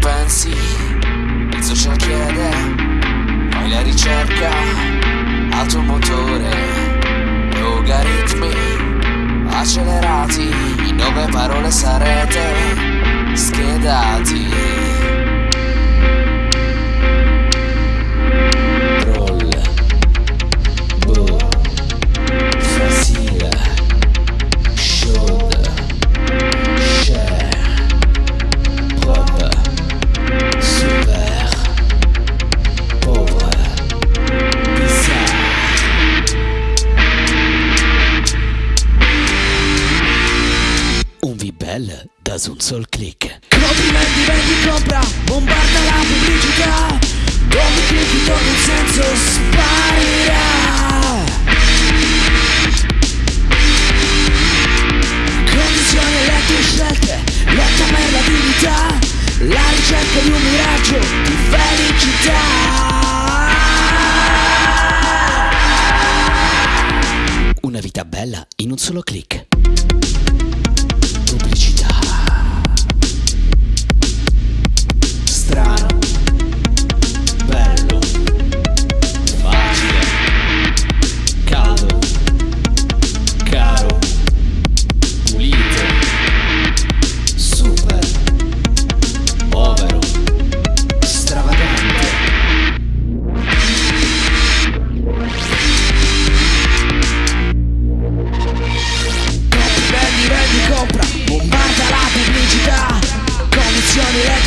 Pensi? Il social chiede, fai la ricerca. Al motore, logaritmi accelerati, in nove parole sarete Da un sol click. Complimenti, vendi, compra, bombarda la pubblicità Dove clicchi torna il senso sparirà Condizioni e le tue scelte, lotta per la dignità La ricerca di un miraggio di felicità Una vita bella in un solo click.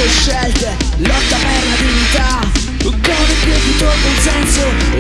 scelte, lotta per la dignità, con il più consenso